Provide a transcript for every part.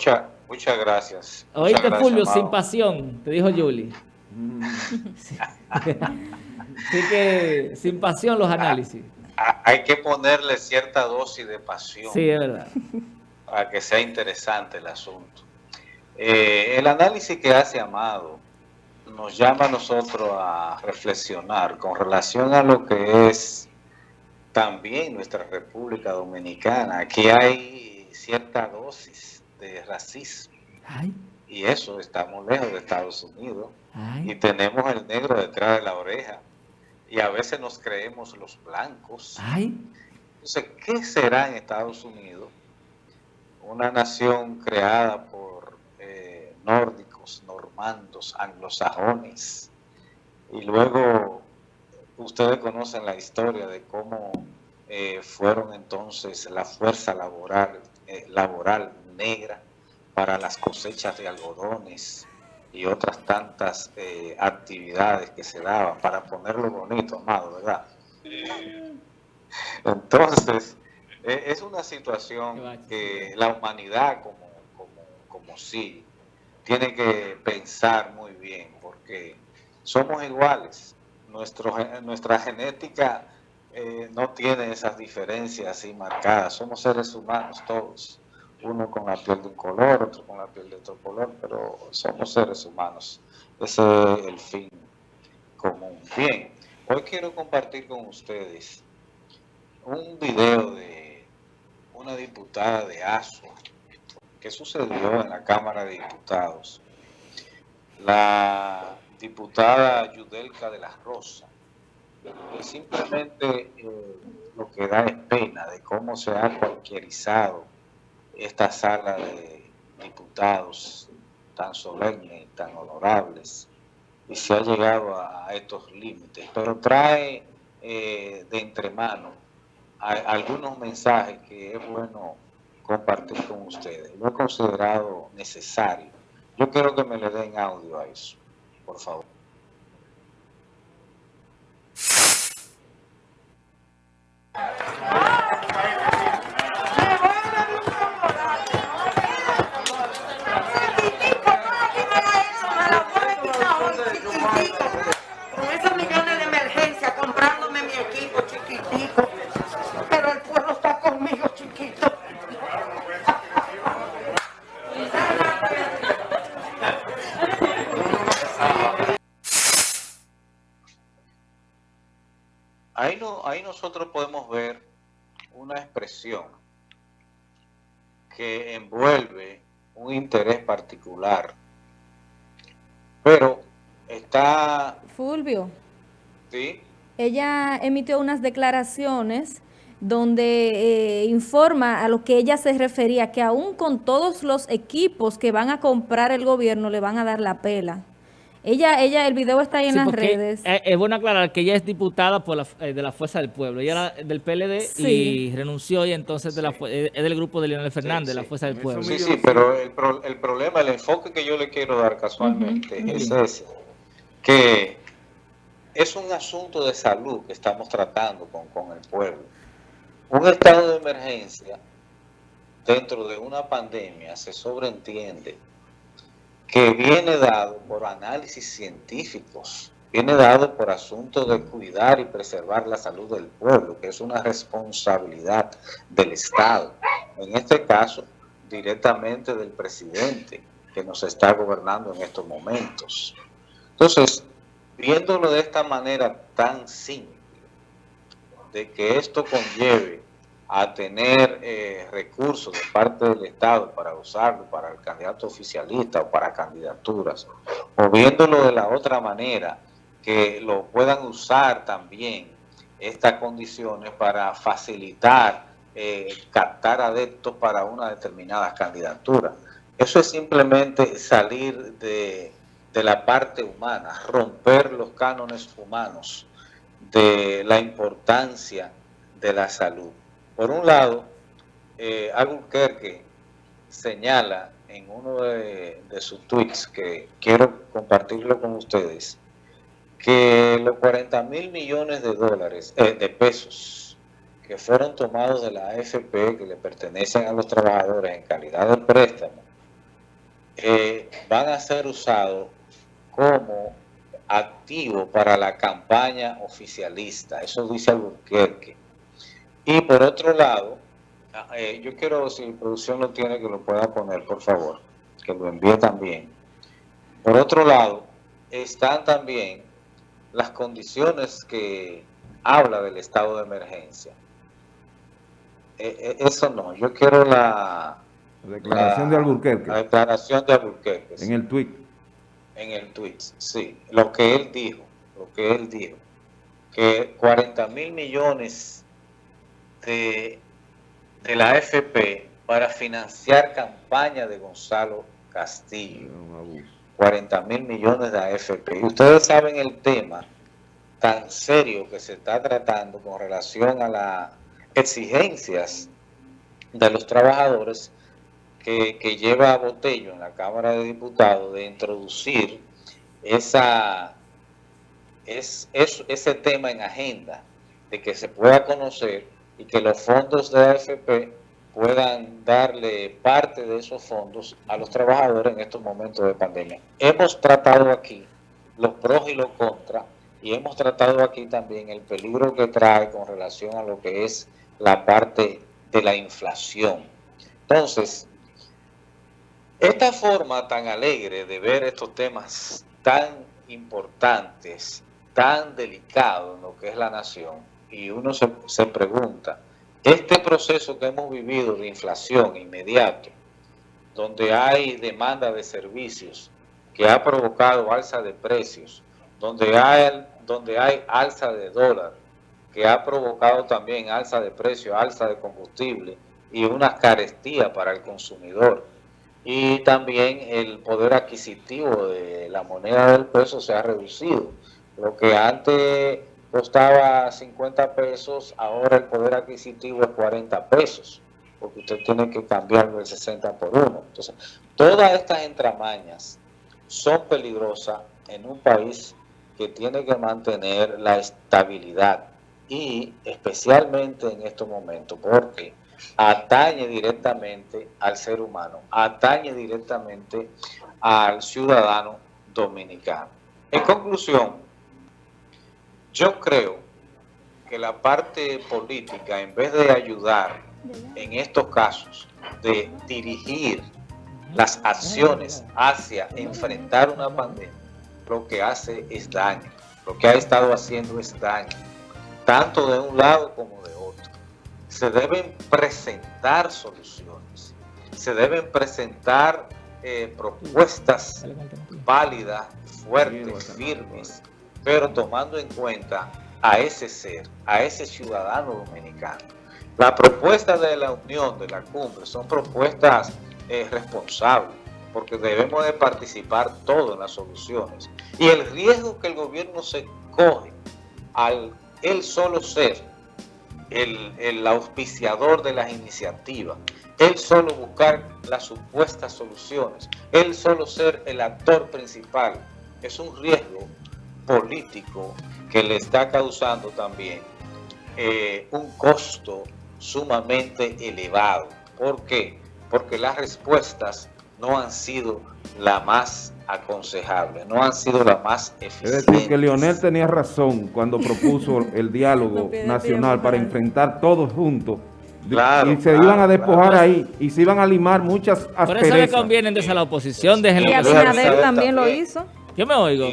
Muchas muchas gracias. Oíste, Fulvio, sin pasión, te dijo Julie. Así que, sin pasión los análisis. Hay que ponerle cierta dosis de pasión. Sí, es verdad. Para que sea interesante el asunto. Eh, el análisis que hace Amado nos llama a nosotros a reflexionar con relación a lo que es también nuestra República Dominicana. Aquí hay cierta dosis de racismo. Y eso estamos lejos de Estados Unidos. Y tenemos el negro detrás de la oreja. Y a veces nos creemos los blancos. Entonces, ¿qué será en Estados Unidos? Una nación creada por eh, nórdicos, normandos, anglosajones. Y luego, ustedes conocen la historia de cómo eh, fueron entonces la fuerza laboral, eh, laboral negra para las cosechas de algodones y otras tantas eh, actividades que se daban para ponerlo bonito, amado, ¿verdad? Entonces, e, es una situación que la humanidad como, como, como sí tiene que pensar muy bien, porque somos iguales. Nuestro, nuestra genética eh, no tiene esas diferencias así marcadas. Somos seres humanos todos uno con la piel de un color, otro con la piel de otro color, pero somos seres humanos. Ese es el fin común. Bien, hoy quiero compartir con ustedes un video de una diputada de ASO que sucedió en la Cámara de Diputados. La diputada Yudelka de la Rosa, que simplemente eh, lo que da es pena de cómo se ha cualquierizado esta sala de diputados tan solemnes, tan honorables, y se ha llegado a, estos límites, pero trae eh, de entremano algunos mensajes que es bueno compartir con ustedes. Lo he considerado necesario. Yo quiero que me le den audio a eso, por favor. Expresión que envuelve un interés particular, pero está... Fulvio. Sí. Ella emitió unas declaraciones donde eh, informa a lo que ella se refería, que aún con todos los equipos que van a comprar el gobierno le van a dar la pela. Ella, ella, el video está ahí en las redes. Es, bueno aclarar que ella es diputada por la, eh, de la Fuerza del Pueblo. Ella era del PLD y renunció y entonces de la, es del grupo de Leonel Fernández, de la Fuerza del Pueblo. Sí, sí, pero el, el, problema, el enfoque que yo le quiero dar casualmente es ese, que es un asunto de salud que estamos tratando con, con el pueblo. Un estado de emergencia dentro de una pandemia se sobreentiende que viene dado por análisis científicos, viene dado por asuntos de cuidar y preservar la salud del pueblo, que es una responsabilidad del Estado. En este caso, directamente del presidente que nos está gobernando en estos momentos. Entonces, viéndolo de esta manera tan simple, de que esto conlleve a tener eh, recursos de parte del Estado para usarlo para el candidato oficialista o para candidaturas, o viéndolo de la otra manera, que lo puedan usar también estas condiciones para facilitar, eh, captar adeptos para una determinada candidatura. Eso es simplemente salir de, de la parte humana, romper los cánones humanos de la importancia de la salud. Por un lado, eh, Albuquerque señala en uno de, sus tweets, que quiero compartirlo con ustedes, que los 40 mil millones de dólares, eh, de pesos, que fueron tomados de la AFP, que le pertenecen a los trabajadores en calidad de préstamo, eh, van a ser usados como activo para la campaña oficialista. Eso dice Albuquerque. Y por otro lado, ah, eh, yo quiero, si producción lo tiene, que lo pueda poner, por favor, que lo envíe también. Por otro lado, están también las condiciones que habla del estado de emergencia. Eh, eh, eso no, yo quiero la... declaración de Alburquerque. La declaración de Alburquerque. En el tweet. En el tweet, sí. Lo que él dijo, lo que él dijo, que 40 mil millones de, de la AFP para financiar campaña de Gonzalo Castillo. 40 mil millones de AFP. Y ustedes saben el tema tan serio que se está tratando con relación a las exigencias de los trabajadores que, lleva a Botello en la Cámara de Diputados de introducir esa, es, ese tema en agenda, de que se pueda conocer y que los fondos de AFP puedan darle parte de esos fondos a los trabajadores en estos momentos de pandemia. Hemos tratado aquí los pros y los contras y hemos tratado aquí también el peligro que trae con relación a lo que es la parte de la inflación. Entonces, esta forma tan alegre de ver estos temas tan importantes, tan delicados en lo que es la nación, y uno se, se pregunta, este proceso que hemos vivido de inflación inmediato, donde hay demanda de servicios, que ha provocado alza de precios, donde hay, donde hay alza de dólar, que ha provocado también alza de precios, alza de combustible y una carestía para el consumidor. Y también el poder adquisitivo de la moneda del peso se ha reducido. Lo que antes costaba 50 pesos, ahora el poder adquisitivo es 40 pesos, porque usted tiene que cambiarlo del 60 por 1. Entonces, todas estas entramañas son peligrosas en un país que tiene que mantener la estabilidad y especialmente en estos momentos, porque atañe directamente al ser humano, atañe directamente al ciudadano dominicano. En conclusión, yo creo que la parte política, en vez de ayudar en estos casos, de dirigir las acciones hacia enfrentar una pandemia, lo que hace es daño. Lo que ha estado haciendo es daño, tanto de un lado como de otro. Se deben presentar soluciones, se deben presentar eh, propuestas válidas, fuertes, firmes, pero tomando en cuenta a ese ser, a ese ciudadano dominicano. La propuesta de la unión, de la cumbre, son propuestas eh, responsables, porque debemos de participar todos en las soluciones. Y el riesgo que el gobierno se coge al él solo ser el, el auspiciador de las iniciativas, él solo buscar las supuestas soluciones, él solo ser el actor principal, es un riesgo político que le está causando también eh, un costo sumamente elevado. ¿Por qué? Porque las respuestas no han sido la más aconsejable, no han sido la más eficientes. Es decir, que Leonel tenía razón cuando propuso el diálogo nacional para enfrentar todos juntos y se iban a despojar ahí y se iban a limar muchas asperezas. Por eso le conviene entonces a la oposición. Y Abinader también lo hizo. Yo me oigo.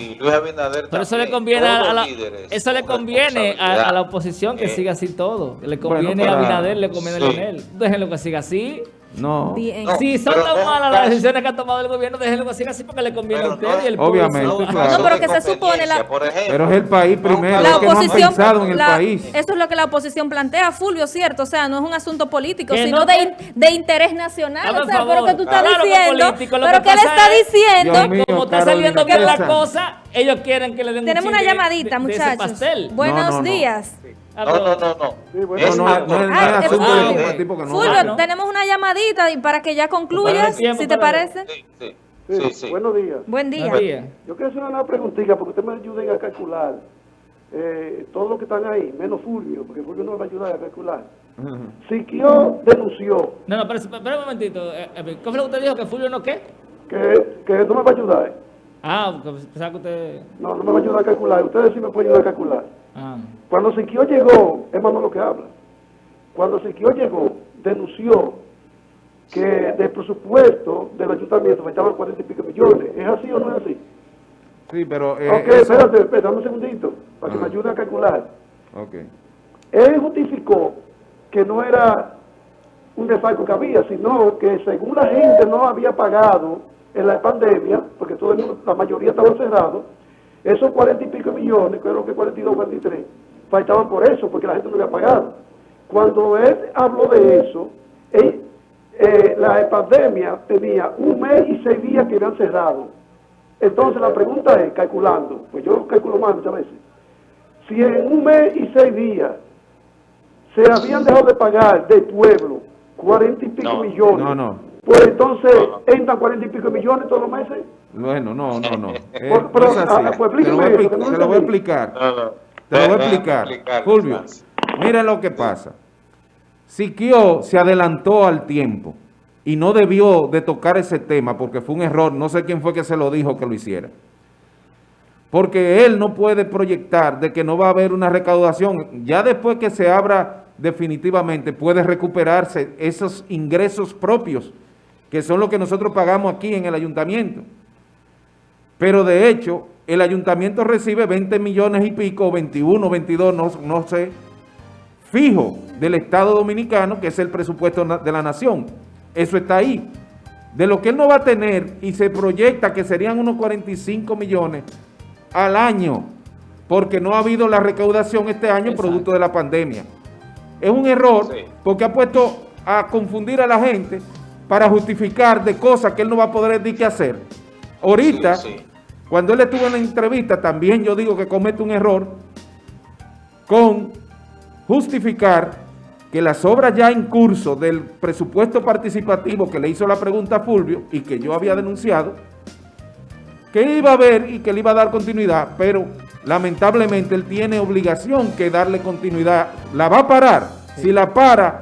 Pero eso le conviene, a la, eso le conviene a, la oposición que eh. siga así todo. Le conviene a Abinader, le conviene a Leonel. Déjenlo que siga así. No. si son tan malas las decisiones que ha tomado el gobierno, déjenlo siga así porque le conviene a usted y el pueblo. Obviamente, No, pero que se supone la... pero es el país primero, la oposición, que no en el país. Eso es lo que la oposición plantea, Fulvio, ¿cierto? O sea, no es un asunto político, sino de, de, interés nacional. o sea, pero que tú estás diciendo, pero que él está diciendo... como está saliendo bien la cosa, ellos quieren que le den Tenemos una llamadita, muchachos. Buenos días. No, no, no, no. Fulvio, tenemos una llamadita y para que ya concluyas, si te parece. Sí, sí. Sí, Buenos días. Buen día. Yo quiero hacer una preguntita porque usted me ayuden a calcular eh, todos los que están ahí, menos Fulvio, porque Fulvio no va a ayudar a calcular. Siquio denunció. No, no, pero, espera un momentito. Eh, eh, ¿Cómo fue lo que usted dijo? ¿Que Fulvio no qué? que, que no me va a ayudar. Ah, pensaba que usted... No, no me va a ayudar a calcular. Ustedes sí me pueden ayudar a calcular. Ah. Cuando Siquio llegó, es más lo que habla. Cuando Siquio llegó, denunció que del presupuesto del ayuntamiento faltaban 40 y pico millones. ¿Es así o no es así? Sí, pero... Eh, ok, espérate, espérate, un segundito, para que me ayude a calcular. Ok. Él justificó que no era un desfalco que había, sino que según la gente no había pagado en la pandemia, porque todo la mayoría estaba cerrado, esos 40 y pico millones, creo que 42 43, faltaban por eso, porque la gente no había pagado. Cuando él habló de eso, eh, la pandemia tenía un mes y seis días que habían cerrado. Entonces la pregunta es, calculando, pues yo calculo mal muchas veces, si en un mes y seis días se habían dejado de pagar del pueblo 40 y pico millones, no, no. Pues entonces entran 40 y pico millones todos los meses. Bueno, no, no, no. Eh, pero, así. Ah, pues te lo voy, te lo voy a explicar. Te lo voy a explicar. Fulvio, mira lo que pasa. Siquio se adelantó al tiempo y no debió de tocar ese tema porque fue un error, no sé quién fue que se lo dijo que lo hiciera. Porque él no puede proyectar de que no va a haber una recaudación. Ya después que se abra definitivamente puede recuperarse esos ingresos propios, que son los que nosotros pagamos aquí en el ayuntamiento. Pero de hecho, el ayuntamiento recibe 20 millones y pico, 21, 22, no, no sé, fijo del Estado Dominicano, que es el presupuesto de la nación. Eso está ahí. De lo que él no va a tener y se proyecta que serían unos 45 millones al año, porque no ha habido la recaudación este año producto de la pandemia. Es un error porque ha puesto a confundir a la gente para justificar de cosas que él no va a poder decir qué hacer. Ahorita, cuando él estuvo en la entrevista, también yo digo que comete un error con justificar que las obras ya en curso del presupuesto participativo que le hizo la pregunta a Fulvio y que yo había denunciado, que iba a haber y que le iba a dar continuidad, pero lamentablemente él tiene obligación que darle continuidad. La va a parar. Si la para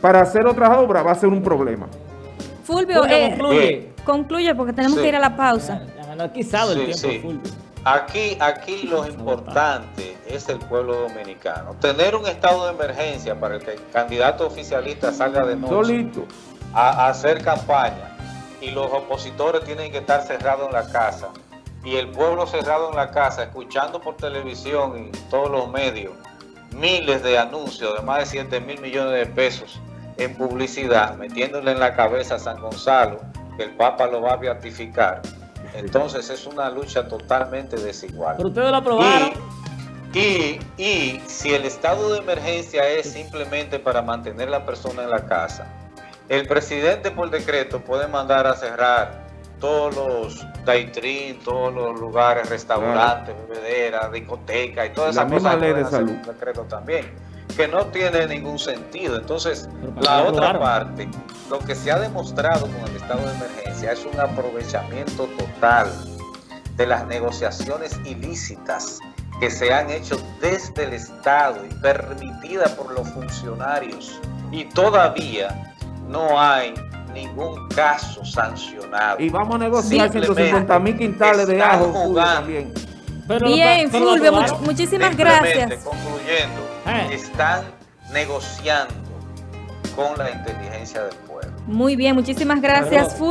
para hacer otras obras va a ser un problema. Fulvio, eh, concluye. porque tenemos que ir a la pausa. el tiempo, Aquí, aquí lo importante es el pueblo dominicano. Tener un estado de emergencia para que el candidato oficialista salga de noche a, hacer campaña y los opositores tienen que estar cerrados en la casa y el pueblo cerrado en la casa escuchando por televisión y todos los medios miles de anuncios de más de 7 mil millones de pesos en publicidad, metiéndole en la cabeza a San Gonzalo que el Papa lo va a beatificar entonces es una lucha totalmente desigual. Pero ustedes lo aprobaron. Y, y, si el estado de emergencia es simplemente para mantener la persona en la casa, el presidente por decreto puede mandar a cerrar todos los daitrin, todos los lugares, restaurantes, bebederas, discotecas y todas esas cosas. ley de salud. decreto también que no tiene ningún sentido. Entonces, la otra parte, lo que se ha demostrado con el estado de emergencia es un aprovechamiento total de las negociaciones ilícitas que se han hecho desde el Estado y permitida por los funcionarios y todavía no hay ningún caso sancionado. Y vamos a negociar 150 mil quintales de ajo también. Bien, Fulvio, muchísimas gracias. Concluyendo, eh. están negociando con la inteligencia del pueblo. Muy bien, muchísimas gracias, Fulvio.